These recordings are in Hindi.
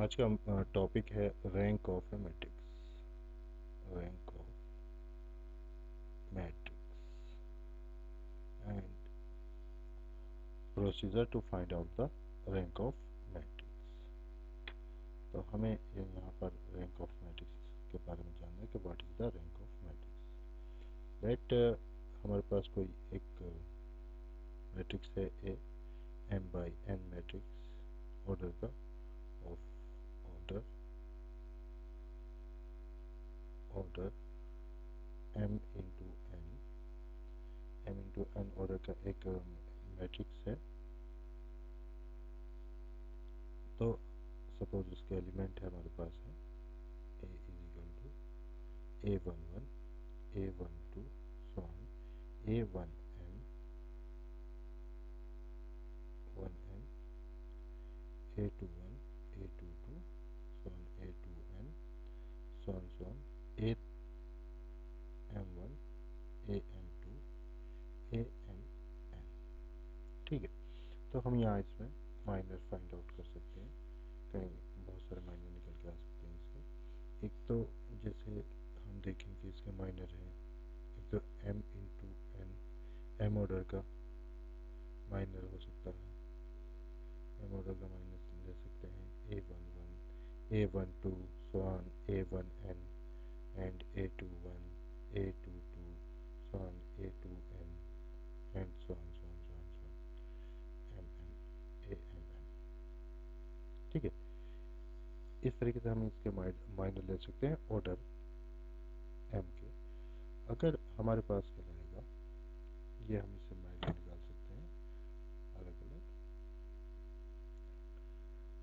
आज का टॉपिक है rank of a matrix rank of matrix and procedure to find out the rank of matrix तो हमें यहाँ पर रैंक ऑफ़ मैट्रिक्स के बारे में जानना है कि what is the rank of matrix let हमारे पास कोई एक मैट्रिक्स है, a m by n matrix order का of order order m into n m into n order का एक मैट्रिक्स है। तो सपोज़ उसके एलिमेंट है हमारे पास है। A is equal to a one one a one two so on a one m a two one a two two so on a to n so on so on a m1 a m2 a m n ठीक है तो हम यहाँ इसमें माइनर फाइंड आउट कर सकते हैं कहीं बहुत सारे माइनर निकल के आ सकते हैं इसके एक तो जैसे हम देखें कि इसके माइनर हैं एक तो m into n m order का माइनर हो सकता है एम ऑर्डर का माइनर ले सकते हैं a one one a12 so on a1n and a21 a22 so on a2n and so on so on so on so on mm amm ठीक है? इस तरीके से हम इसके माइनर ले सकते हैं ऑर्डर एम के। अगर हमारे पास क्या रहेगा, ये हम इसे माइनर निकाल सकते हैं। अलग अलग।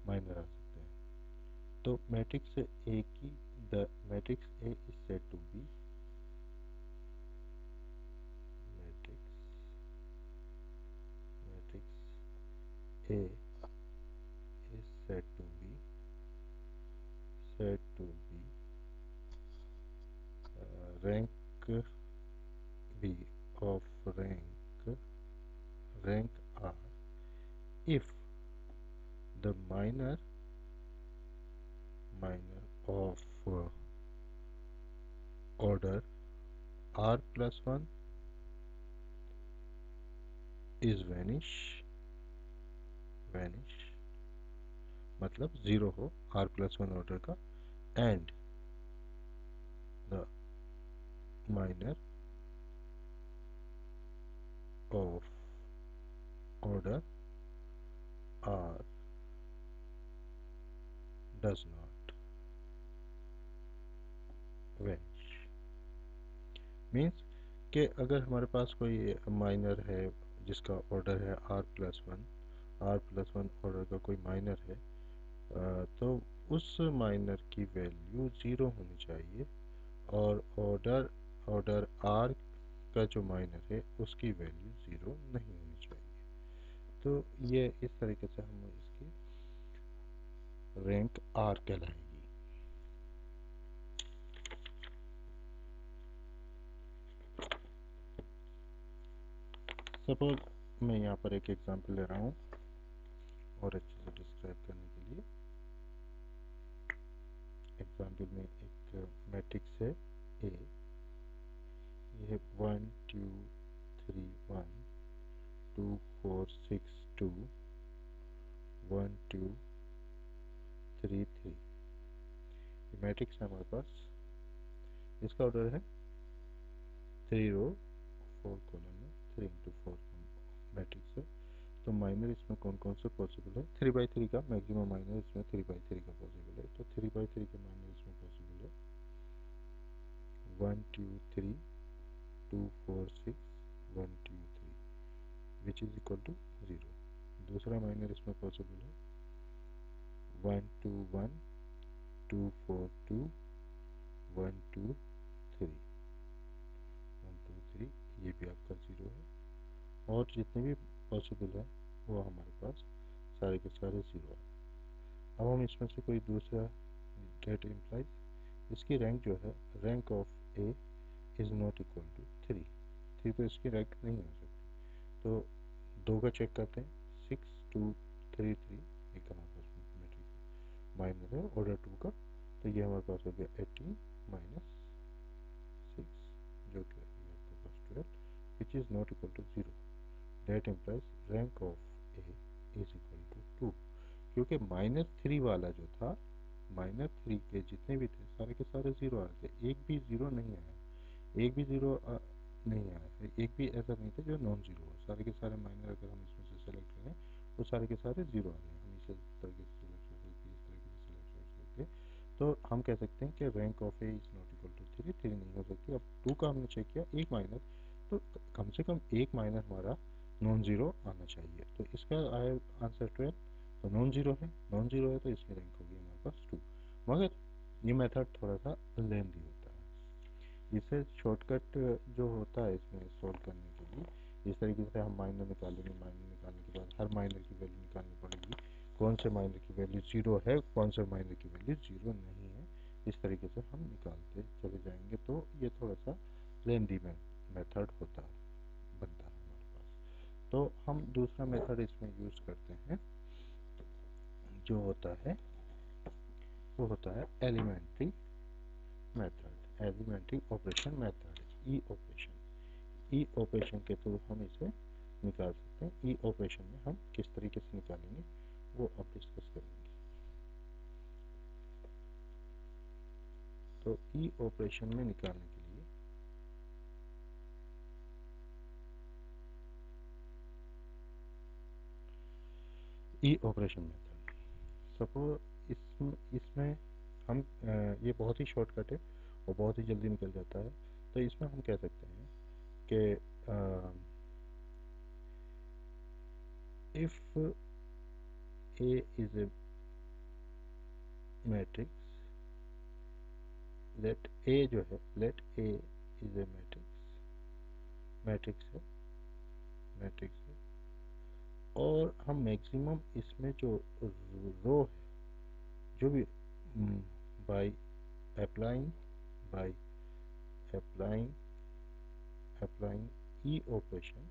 माइनर आ सकते हैं। तो मैट्रिक्स ए की the matrix A is said to be matrix matrix A is said to be said to be rank be of rank rank r if the minor minor of uh, order r plus 1 is vanish vanish मतलब ज़ीरो हो r प्लस वन ऑर्डर का and the minor of order r does not vanish means कि अगर हमारे पास कोई माइनर है, जिसका ऑर्डर है r plus one r plus one order का कोई माइनर है तो उस माइनर की वैल्यू ज़ीरो होनी चाहिए और ऑर्डर ऑर्डर आर का जो माइनर है, उसकी वैल्यू ज़ीरो नहीं होनी चाहिए। तो ये इस तरीके से हम इसकी रैंक आर कहलाएगी। सपोज़ मैं यहाँ पर एक एग्जांपल ले रहा हूँ और अच्छे से डिस्क्राइब करने एग्जांपल में एक मैट्रिक्स है ए ये one two three one two four six two one two three three matrix है हमारे पास. इसका ऑर्डर है थ्री रो फोर कॉलम में थ्री इंटू फोर मैट्रिक्स है. तो माइनर इसमें कौन कौन से पॉसिबल है? थ्री बाई थ्री का मैक्सिमम माइनर इसमें थ्री बाई थ्री का पॉसिबल है. तो थ्री बाई थ्री के minor one two three two four six one two three which is equal to zero दूसरा माइनर इसमें पॉसिबल है. One two one two four two one two three one two three ये भी आपका ज़ीरो है. और जितने भी पॉसिबल है, वो हमारे पास सारे के सारे ज़ीरो है. अब हम इसमें से कोई दूसरा गेट इम्प्लाइज इसकी रैंक जो है rank of A is not equal to three three तो इसकी रैंक नहीं हो सकती। तो दो का चेक करते हैं। सिक्स टू थ्री थ्री एक हमारे पास मैट्रिक माइनस है ऑर्डर टू का। तो ये हमारे पास हो गया एटीन माइनस सिक्स जो कि आपके पास twelve which is not equal to zero that implies rank of A is equal to two क्योंकि माइनस थ्री वाला जो था माइनस थ्री के जितने भी थे, सारे के सारे ज़ीरो आ रहे थे। एक भी ज़ीरो नहीं आया। एक भी ज़ीरो नहीं आया। एक भी ऐसा नहीं था जो नॉन ज़ीरो हो। सारे के सारे माइनर अगर हम इसमें से सेलेक्ट करें वो सारे के सारे ज़ीरो आ हैं। हम इसे तरीके से इस तरीके से सिलेक्ट कर तो हम कह सकते हैं कि rank of A is not equal to three three नहीं हो सकती। अब टू का हमने चेक किया, एक माइनर तो कम से कम एक माइनर हमारा नॉन ज़ीरो आना चाहिए। तो इसका आंसर ट्वेल्व तो नॉन ज़ीरो है। नॉन ज़ीरो है तो इसकी रैंक होगी। पास टू मगर ये मेथड थोड़ा सा लेंदी होता है। इसे शॉर्टकट जो होता है इसमें सॉल्व करने के लिए, इस तरीके से हम माइनर निकालेंगे माइनर निकालने के बाद हर माइनर की वैल्यू निकालनी पड़ेगी। कौन से माइनर की वैल्यू ज़ीरो है, कौन से माइनर की वैल्यू ज़ीरो नहीं है, इस तरीके से हम निकालते चले जाएँगे। तो ये थोड़ा सा लेंदी मेथड होता है, बनता है हमारे पास। तो हम दूसरा मेथड इसमें यूज़ करते हैं, जो होता है वो होता है elementary method elementary operation method, E operation. E operation के थ्रू हम इसे निकाल सकते हैं। ई ऑपरेशन में हम किस तरीके से निकालेंगे, वो अब डिस्कस करेंगे। तो ई ऑपरेशन में निकालने के लिए ई ऑपरेशन मेथड। सपोज़ इसमें इसमें हम ये बहुत ही शॉर्टकट है और बहुत ही जल्दी निकल जाता है। तो इसमें हम कह सकते हैं कि if A is a matrix let A जो है let A is a matrix matrix है मैट्रिक्स है, और हम मैक्सिमम इसमें जो रो है जो भी by applying by applying applying E operation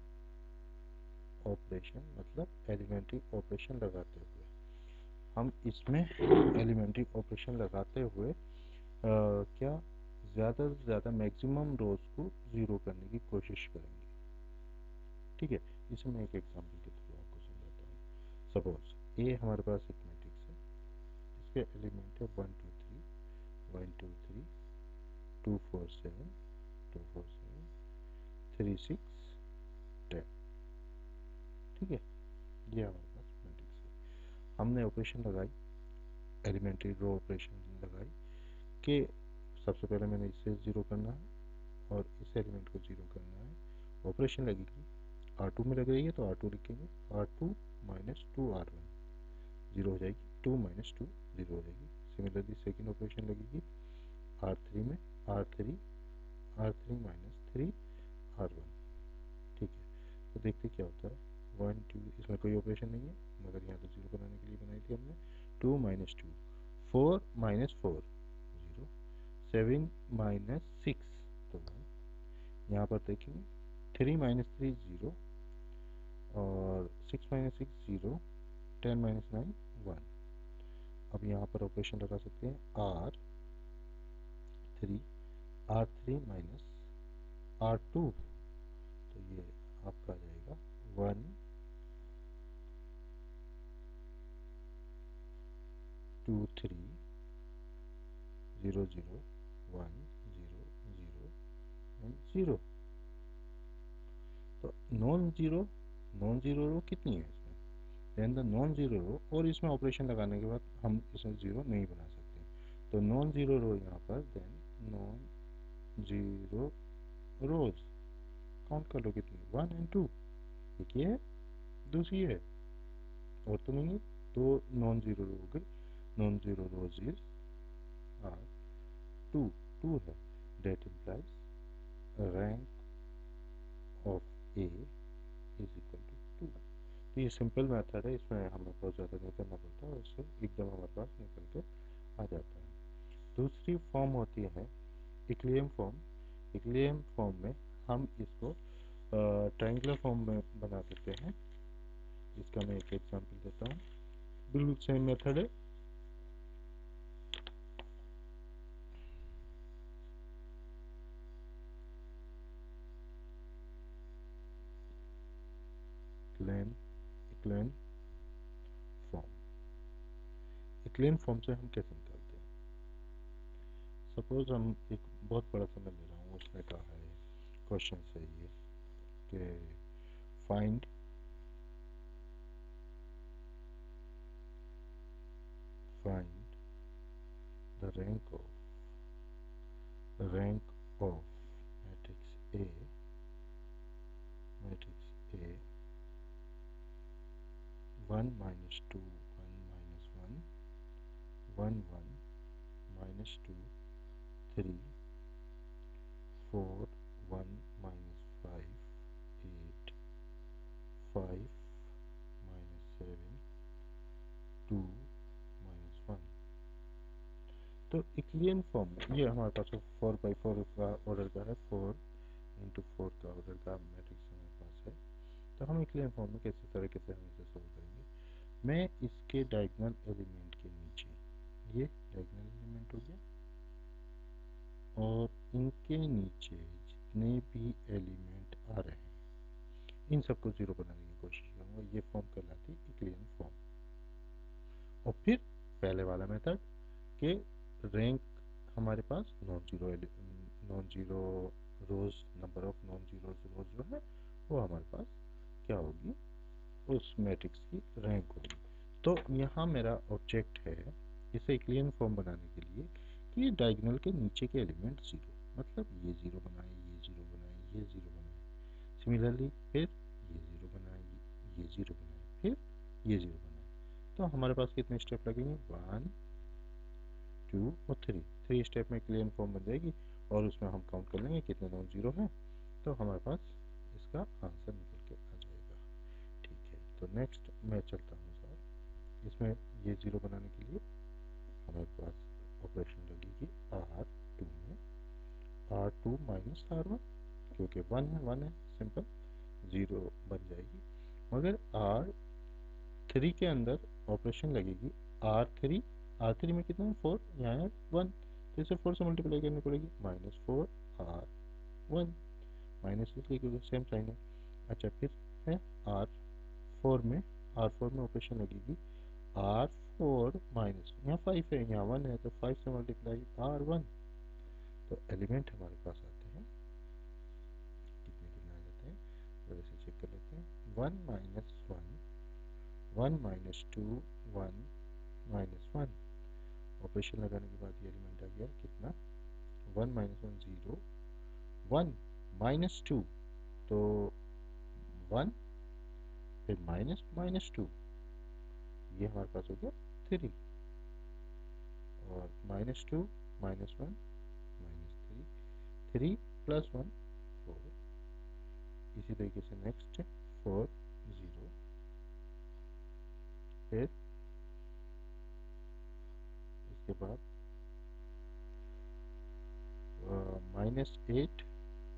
operation मतलब एलिमेंट्री ऑपरेशन लगाते हुए। हम इसमें एलिमेंट्री ऑपरेशन लगाते हुए आ, क्या ज़्यादा से ज़्यादा मैक्सिमम रोज को ज़ीरो करने की कोशिश करेंगे। ठीक है? इसे मैं एक एग्जांपल के थ्रू आपको समझाता हूँ। सपोज़ ए हमारे पास एक इसके एलिमेंट है one, two, three, one, two, three, two, four, seven, two, four, seven, three, six, ten. ठीक है? ये हमारे पास मैट्रिक्स है। हमने ऑपरेशन लगाई एलिमेंट्री रो ऑपरेशन लगाई कि सबसे पहले मैंने इसे ज़ीरो करना है और इस एलिमेंट को ज़ीरो करना है। ऑपरेशन लगेगी। आर टू में लग रही है तो आर टू लिखेंगे। R two minus two R one zero हो जाएगी। टू माइनस टू ज़ीरो हो जाएगी। सिमिलरली सेकेंड ऑपरेशन लगेगी आर थ्री में। R three R three minus three R one ठीक है। तो देखते क्या होता है। वन टू इसमें कोई ऑपरेशन नहीं है, मगर यहाँ तो ज़ीरो बनाने के लिए बनाई थी हमने। Two minus two four minus four zero seven minus six तो यहाँ पर देखेंगे थ्री माइनस थ्री ज़ीरो और six minus six zero ten minus nine one अब यहाँ पर ऑपरेशन लगा सकते हैं। R three R three minus R two तो ये आपका आ जाएगा one two three zero zero one zero zero zero तो non zero non zero row कितनी है? Then the non zero row और इसमें ऑपरेशन लगाने के बाद हम इसमें ज़ीरो नहीं बना सकते। तो नॉन ज़ीरो रो यहाँ पर then non zero rows count कर लो कितनी? वन एंड टू एक ये है, दूसरी है। और तो नहीं दो नॉन ज़ीरो रो हो गई non zero rows are two two to है that implies rank of A is equal तो ये सिंपल मेथड है, इसमें हमें बहुत ज़्यादा नहीं करना पड़ता और इससे एकदम हमारे पास निकल के आ जाता है। दूसरी फॉर्म होती है इक्लेम फॉर्म इक्लेम फॉर्म में हम इसको ट्रायंगुलर फॉर्म में बना देते हैं। इसका मैं एक एग्जांपल देता हूँ। बिल्कुल सेम मेथड है। Claim echelon form echelon form से हम कैसे निकालते हैं? सपोज़ हम एक बहुत बड़ा समय ले रहा हूँ, उसमें कहा है क्वेश्चन से ये कि find find the rank of rank of matrix A matrix A 1 minus 2 1 minus 1 1 1 minus 2 3 4 1 minus 5 8 5 minus 7 2 तो इक्लियन फॉर्म ये हमारे पास फोर बाई फोर का ऑर्डर का है फोर इंटू फोर का ऑर्डर का मैट्रिक्स हमारे पास है। तो हम इक्लियन फॉर्म में कैसे तरीके से हम इसे सोल्व करेंगे मैं इसके डायगनल एलिमेंट के नीचे। ये डायगनल एलिमेंट हो गया। और इनके नीचे जितने भी एलिमेंट आ रहे हैं, इन सबको ज़ीरो बनाने की कोशिश करूँगा। ये फॉर्म कहलाती है इक्लियन फॉर्म और फिर पहले वाला मेथड के रैंक हमारे पास non zero non zero rows number of non zero rows जो है, वो हमारे पास क्या होगी? उस मैट्रिक्स की रैंक होगी तो यहाँ मेरा ऑब्जेक्ट है इसे क्लियन फॉर्म बनाने के लिए कि डायगनल के नीचे के एलिमेंट ज़ीरो मतलब ये ज़ीरो बनाए, ये ज़ीरो बनाए, ये ज़ीरो बनाए। सिमिलरली फिर ये ज़ीरो बनाए, ये ज़ीरो बनाए, फिर ये ज़ीरो बनाए। तो हमारे पास कितने स्टेप लगेंगे? वन टू और थ्री थ्री स्टेप में क्लियर फॉर्म बन जाएगी और उसमें हम काउंट कर लेंगे कितने नॉन ज़ीरो हैं। तो हमारे पास इसका आंसर निकल के आ जाएगा ठीक है तो नेक्स्ट मैं चलता हूँ सर। इसमें ये ज़ीरो बनाने के लिए हमारे पास ऑपरेशन लगेगी आर टू में। R two minus R one क्योंकि वन है वन है सिंपल ज़ीरो बन जाएगी। मगर आर थ्री के अंदर ऑपरेशन लगेगी। आर थ्री आर थ्री में कितना है? फोर यहाँ है वन तो इसे फोर से मल्टीप्लाई करनी पड़ेगी। Minus four R one minus इसलिए क्योंकि सेम साइन है। अच्छा फिर है आर फोर में आर फोर में ऑपरेशन लगेगी। आर फोर माइनस यहाँ फाइव है, यहाँ वन है तो फाइव से मल्टीप्लाई आर वन तो एलिमेंट हमारे पास आते हैं। कितने कितने आ जाते हैं? तो ऐसे चेक कर लेते हैं। One minus one one minus two one minus one operation लगाने के बाद ये एलिमेंट आ गया, कितना? One minus one zero one minus two तो वन फिर माइनस माइनस टू। ये हमारे पास हो गया थ्री और minus two, minus one, minus three three plus one four इसी तरीके से नेक्स्ट फोर ज़ीरो फिर इसके बाद माइनस एट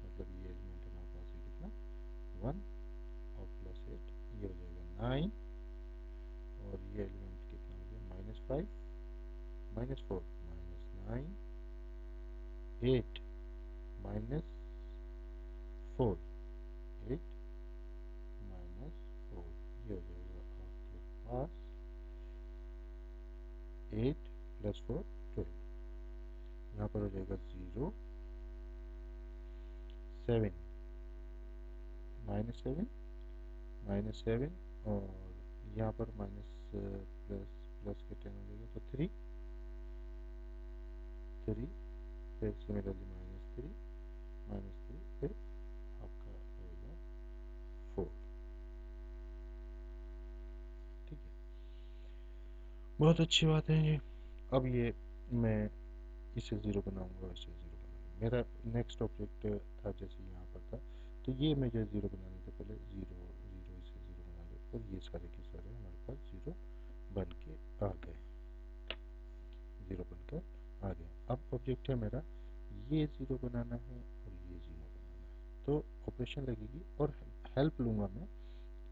मतलब ये एलिमेंट हमारे पास है कितना? वन और प्लस एट ये हो जाएगा नाइन और ये एलिमेंट कितना हो गया minus five, minus four, minus nine, eight, minus four, eight, minus four. ये हो जाएगा आपके पास एट प्लस फोर, ट्वेल्व। यहाँ पर हो जाएगा zero, seven, minus seven minus seven और यहाँ पर माइनस प्लस प्लस के टेन हो जाएगा तो थ्री थ्री फिर similarly minus three minus three फिर आपका होगा फोर ठीक है। बहुत अच्छी बात है ये। अब ये मैं इसे ज़ीरो बनाऊँगा इसे ज़ीरो बनाऊँगा। मेरा नेक्स्ट ऑब्जेक्ट था जैसे यहाँ पर था। तो ये मैं जो ज़ीरो बनाने से पहले ज़ीरो और ये सारे के सारे हमारे पास ज़ीरो बन के आ गए ज़ीरो बनकर आ गया अब ऑब्जेक्ट है मेरा, ये ज़ीरो बनाना है और ये ज़ीरो बनाना है। तो ऑपरेशन लगेगी और हेल्प लूँगा मैं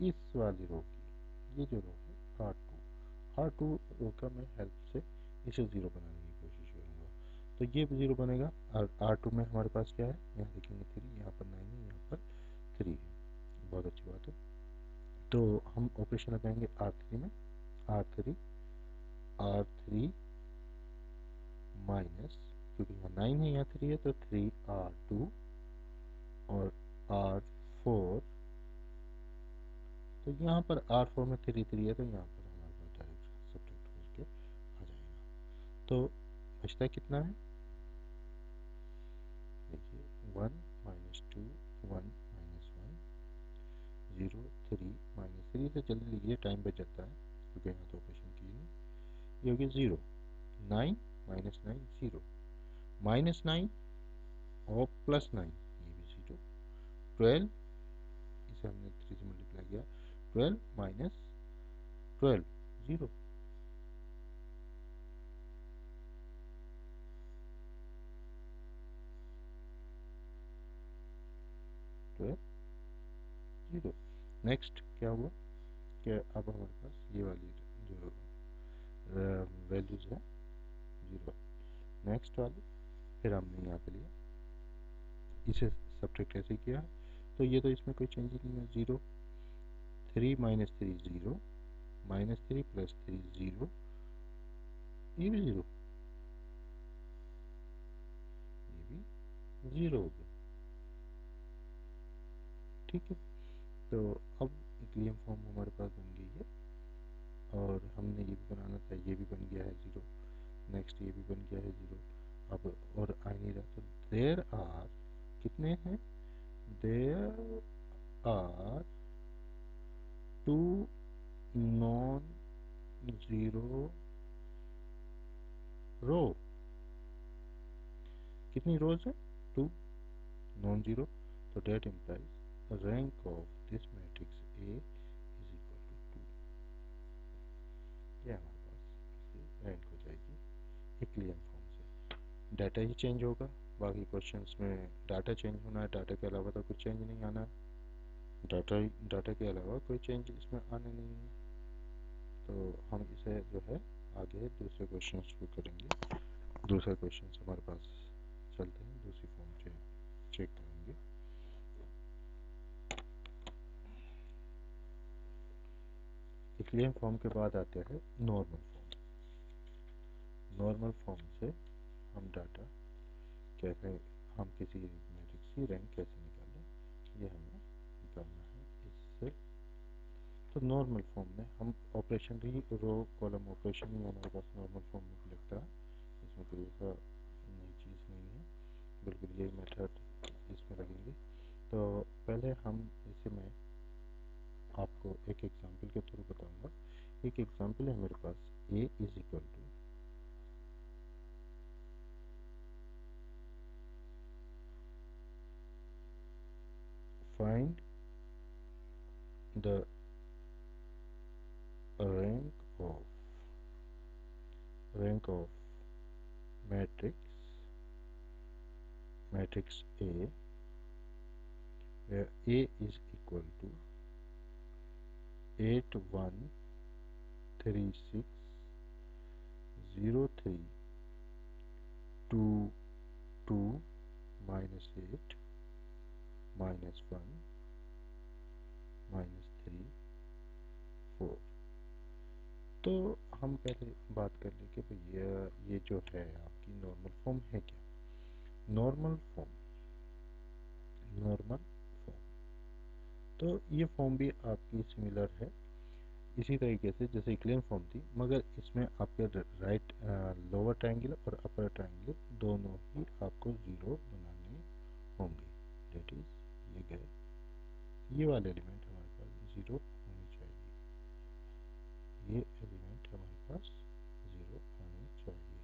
इस वाली रो की। ये जो रो है R two R two row का मैं हेल्प से इसे ज़ीरो बनाने की कोशिश करूँगा। तो ये ज़ीरो बनेगा। और आर टू में हमारे पास क्या है? यहाँ देखेंगे थ्री यहाँ पर नाइन है यहाँ पर थ्री है। बहुत अच्छी बात है। तो हम ऑपरेशन लगाएँगे आर थ्री में। R three R three minus क्योंकि यहाँ नाइन है, यहाँ थ्री है तो थ्री आर टू और आर फोर तो यहाँ पर आर फोर में थ्री थ्री है तो यहाँ पर हमारे डायरेक्ट सब्ट्रैक्ट करके आ जाएगा। तो बचता कितना है? देखिए one minus two one minus one zero three minus three से जल्दी लिखिए टाइम बच जाता है। क्योंकि यहाँ तो ऑपरेशन की नहीं ये हो गया zero nine minus nine zero minus nine और प्लस नाइन ये भी ज़ीरो ट्वेल्व इसे हमने थ्री से मल्टीप्लाई किया। Twelve minus twelve zero zero next क्या हुआ? कि अब हमारे पास ये वाली जो वैल्यूज़ है ज़ीरो नेक्स्ट वाली, फिर हमने यहाँ पे लिया। इसे सब्ट्रैक्ट ऐसे किया? तो ये तो इसमें कोई चेंज नहीं है zero three minus three zero minus three plus three zero ये भी ज़ीरो ये भी ज़ीरो हो गया। ठीक है? तो अब इक्लियम फॉर्म हमारे पास बन गई है। और हमने ये भी बनाना था, ये भी बन गया है ज़ीरो नेक्स्ट ये भी बन गया है ज़ीरो अब और आ नहीं रहा। तो देर आर कितने हैं? There are two non zero row कितनी रोज है? टू नॉन ज़ीरो तो that implies rank of this matrix A is equal to two ये हमारे पास रैंक हो जाएगी इक्लियम फॉर्म से। डाटा ही चेंज होगा, बाकी क्वेश्चंस में डाटा चेंज होना है डाटा के अलावा तो कुछ चेंज नहीं आना है। डाटा डाटा के अलावा कोई चेंज इसमें आने नहीं है। तो हम इसे जो है, आगे दूसरे क्वेश्चन को करेंगे। दूसरा क्वेश्चन हमारे पास चलते हैं, दूसरी फॉर्म चेक करेंगे। इक्लियम फॉर्म के बाद आते हैं नॉर्मल नॉर्मल फॉर्म से हम डाटा कैसे, हम किसी मैट्रिक्स की रैंक कैसे निकालें, ये हमें निकालना है इससे। तो नॉर्मल फॉर्म में हम ऑपरेशन भी रो कॉलम ऑपरेशन ही हमारे पास नॉर्मल फॉर्म में लगता है। इसमें कोई ऐसा नई चीज़ नहीं है। बिल्कुल यही मेथड इसमें लगेंगे। तो पहले हम इसे मैं आपको एक एग्जांपल के थ्रू बताऊँगा। एक एग्जांपल है मेरे पास A is equal to the rank of rank of matrix matrix A where A is equal to 8 1 3 6 0 3 2 2 minus 8 minus 1 minus three four तो हम पहले बात कर लें कि भैया ये जो है आपकी नॉर्मल फॉर्म है क्या? नॉर्मल फॉर्म नॉर्मल फॉर्म तो ये फॉर्म भी आपकी सिमिलर है। इसी तरीके से जैसे इक्लेम फॉर्म थी, मगर इसमें आपके राइट लोअर ट्रायंगल और अपर ट्रायंगल दोनों ही आपको ज़ीरो बनाने होंगे। डेट इज़ ये गए। ये वाले एलिमेंट ज़ीरो होने चाहिए। ये एलिमेंट हमारे पास ज़ीरो चाहिए।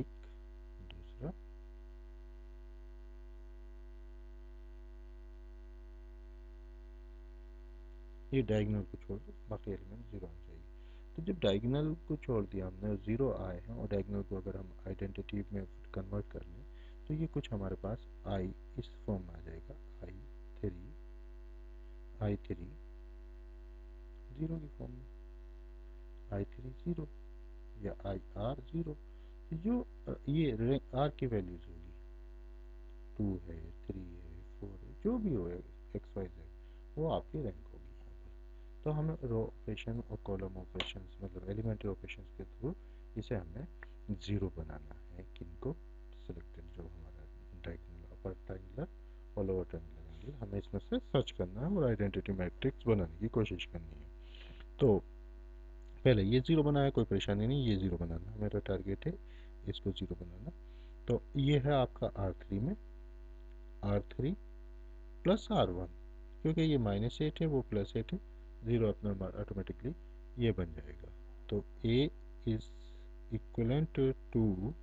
एक, दूसरा। ये डायगोनल को छोड़ दो, बाकी एलिमेंट ज़ीरो होने चाहिए। तो जब डायगनल को छोड़ दिया हमने, ज़ीरो आए हैं और डायगोनल को अगर हम आइडेंटिटी में कन्वर्ट कर लें तो ये कुछ हमारे पास आई इस फॉर्म में आ जाएगा I three I three zero की फॉर्म में आई थ्री ज़ीरो या आई आर ज़ीरो। जो ये आर की वैल्यूज़ होगी। टू है थ्री है फोर है, जो भी हो एक्स वाई जेड वो आपकी रैंक होगी यहाँ पर। तो हमें रो ऑपरेशन और कॉलम ऑपरेशन मतलब एलिमेंट्री ऑपरेशन के थ्रू इसे हमें ज़ीरो बनाना है किनको सिलेक्टेड जो हमारा डायगनल अपर ट्राइंगुलर और लोअर ट्राइंगुलर एंगल हमें इसमें से सर्च करना है और आइडेंटिटी मैट्रिक्स बनाने की कोशिश करनी है। तो पहले ये ज़ीरो बनाया, कोई परेशानी नहीं, ये ज़ीरो बनाना। मेरा टारगेट है, इसको ज़ीरो बनाना। तो ये है आपका आर थ्री में। R three plus R one क्योंकि ये माइनस एट है, वो प्लस एट है ज़ीरो अपना ऑटोमेटिकली ये बन जाएगा। तो A is equivalent to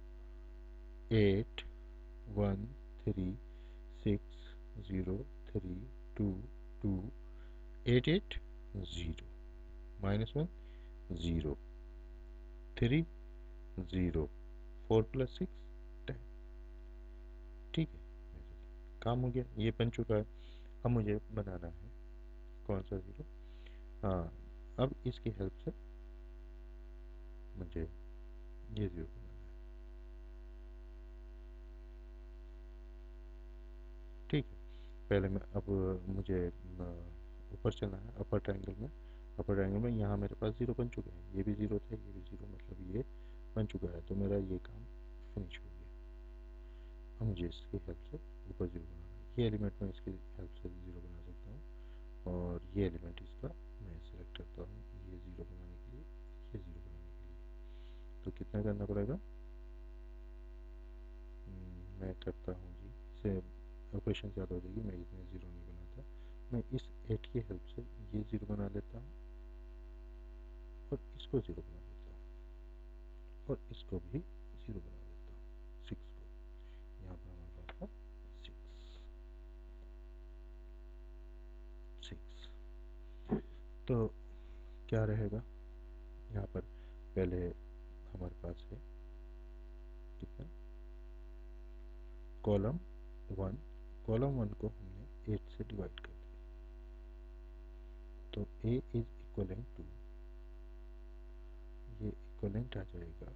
eight one three six zero three two two eight eight zero minus one, zero. Three, zero. Four plus six, ten. ठीक है, काम हो गया। ये बन चुका है। अब मुझे बनाना है कौन सा ज़ीरो? हाँ अब इसकी हेल्प से मुझे ये ज़ीरो बनाना है। ठीक है, पहले मैं अब मुझे ऊपर चलना है अपर ट्रायंगल में। अपर ट्रायंगल में यहाँ मेरे पास ज़ीरो बन चुके हैं। ये भी ज़ीरो थे ये भी ज़ीरो मतलब ये बन चुका है। तो मेरा ये काम फिनिश हो गया। अब मुझे इसकी हेल्प से ऊपर ज़ीरो बनाना है। ये एलिमेंट मैं इसकी हेल्प से ज़ीरो बना सकता हूँ और ये एलिमेंट इसका मैं सेलेक्ट करता हूँ ये ज़ीरो बनाने के लिए ये ज़ीरो बनाने के लिए। तो कितना करना पड़ेगा? हम्म, मैं करता हूँ जी। इसे ऑपरेशन ज़्यादा हो जाएगी मैं इसमें ज़ीरो नहीं बनाता। मैं इस एट की हेल्प से ये ज़ीरो बना लेता हूँ। और इसको ज़ीरो बना देता हूँ। और इसको भी ज़ीरो बना देता हूँ। सिक्स को। यहाँ पर हमारे पास था सिक्स सिक्स तो क्या रहेगा? यहाँ पर पहले हमारे पास है कितना? Column one. कॉलम वन को हमने एट से डिवाइड कर दिया। तो A is equivalent to equivalent आ जाएगा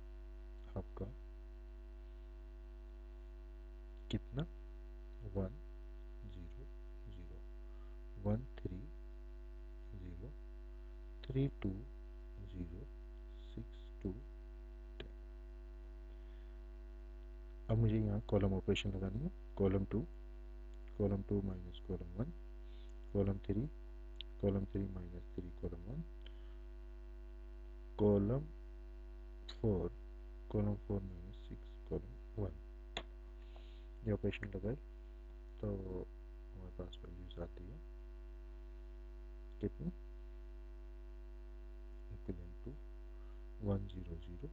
आपका। कितना? One zero zero. One three zero. Three two zero. Six two ten. अब मुझे यहाँ कॉलम ऑपरेशन लगानी है। Column two. Column two minus column one. Column three. Column three minus three column one. Column four column four minus six column one ये ऑपरेशन लगाए तो हमारे पास वैल्यूज़ आती है कितनी equivalent to one zero zero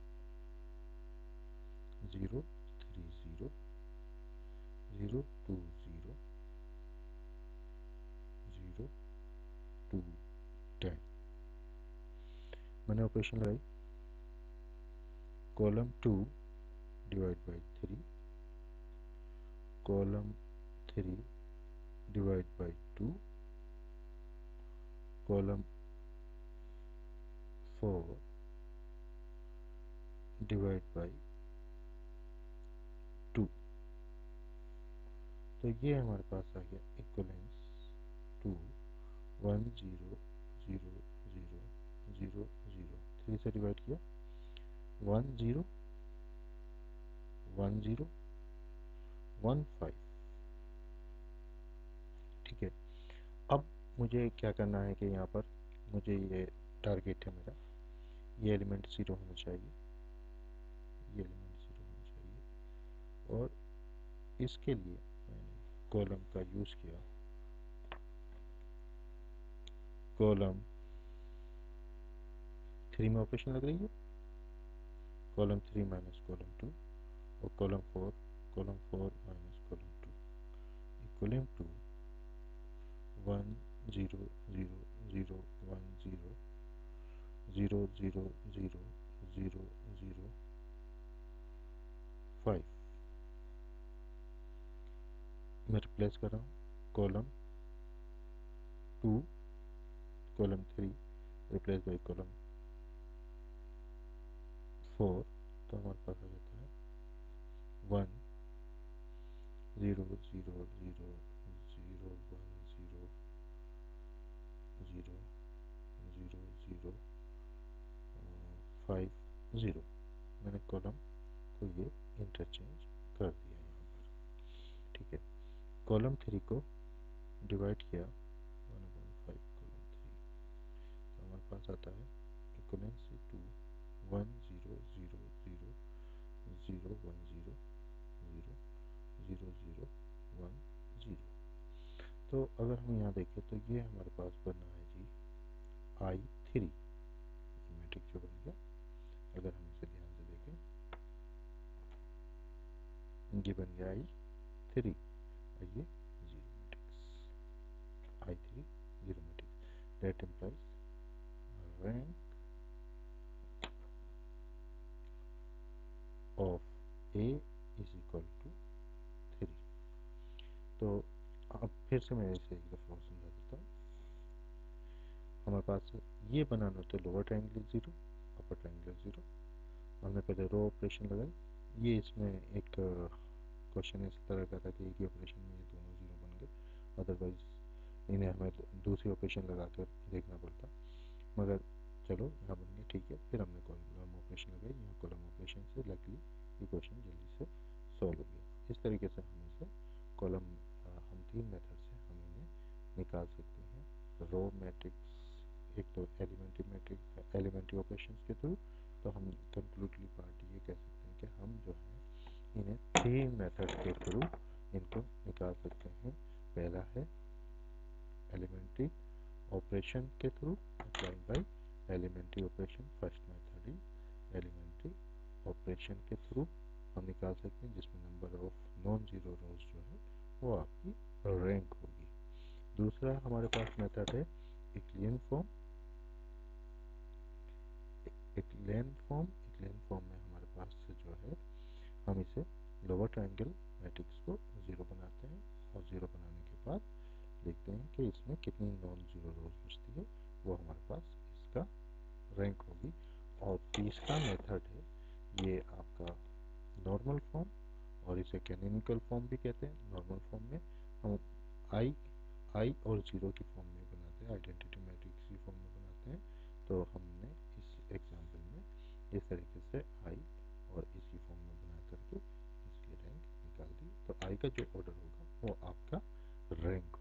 zero three zero zero two zero zero two ten मैंने ऑपरेशन लगाई। Column two divide by three column three divide by two column four divide by two तो ये हमारे पास आ गया equivalence to one zero zero zero zero zero three से डिवाइड किया one zero one zero, one five. ठीक है। अब मुझे क्या करना है कि यहाँ पर मुझे ये टारगेट है मेरा। ये एलिमेंट ज़ीरो होना चाहिए। ये एलिमेंट ज़ीरो होना चाहिए। और इसके लिए मैंने कॉलम का यूज़ किया। कॉलम थ्री में ऑपरेशन लग रही है? column three minus column two और column four column four minus column two equaling to one zero zero zero one zero zero zero zero zero zero five मैं रिप्लेस कर रहा हूँ column two column three replace by column four तो हमारे पास हो जाता है one zero zero zero zero one zero zero zero zero five zero मैंने कॉलम को ये इंटरचेंज कर दिया यहाँ पर। ठीक है? कॉलम थ्री को डिवाइड किया। One one five column three तो हमारे पास आता है two one zero one zero zero zero zero one zero तो अगर हम यहाँ देखें तो ये हमारे पास बना है जी आई थ्री मैट्रिक्स जो बन गया। अगर हम इसे ध्यान से देखें, ये बन गया आई थ्री और ये zero matrix I three zero matrix that implies rank of A is equal to three तो अब फिर से मैं इसे एक दफ़ा समझा देता हूँ। हमारे पास ये बनाना तो lower triangle zero upper triangle zero हमने पहले रो ऑपरेशन लगाई। ये इसमें एक क्वेश्चन इस तरह का था कि एक ही ऑपरेशन में ये दोनों ज़ीरो बन गए। अदरवाइज़ इन्हें हमें दूसरी ऑपरेशन लगा कर देखना पड़ता। मगर चलो, यहाँ बन गया, ठीक है। फिर हमने कॉलम ऑपरेशन लगाई यहाँ कॉलम ऑपरेशन से लकली ये क्वेश्चन जल्दी से सॉल्व हो गया। इस तरीके से हम इसे कॉलम हम तीन मेथड से हम इन्हें निकाल सकते हैं। रो मैट्रिक्स एक तो एलिमेंट्री मैट्रिक्स एलिमेंट्री ऑपरेशन के थ्रू तो हम कंक्लूडली पार्ट ये कह सकते हैं कि हम जो है, इन्हें तीन मेथड के थ्रू इनको निकाल सकते हैं। पहला है एलिमेंट्री ऑपरेशन के through applied by elementary operation first elementary operation के थ्रू हम निकाल सकते हैं, जिसमें number of non zero rows जो है, वो आपकी रैंक होगी। दूसरा हमारे पास मेथड है इक्लियन फॉर्म। एक लेन फॉर्म, एक लेन फॉर्म में हमारे पास जो है, हम इसे लोअर ट्रायंगल मैट्रिक्स को ज़ीरो बनाते हैं और ज़ीरो बनाने के बाद देखते हैं कि इसमें कितनी नॉन ज़ीरो रोज बचती है, वो हमारे पास इसका रैंक होगी। और तीसरा मेथड है, ये आपका नॉर्मल फॉर्म और इसे कैनिनिकल फॉर्म भी कहते हैं। नॉर्मल फॉर्म में हम आई आई और ज़ीरो की फॉर्म में बनाते हैं आइडेंटिटी मैट्रिक्स की फॉर्म में बनाते हैं। तो हमने इस एग्ज़ाम्पल में इस तरीके से आई और इसकी फॉर्म में बना करके इसकी रैंक निकाल दी। तो आई का जो ऑर्डर होगा वो आपका रैंक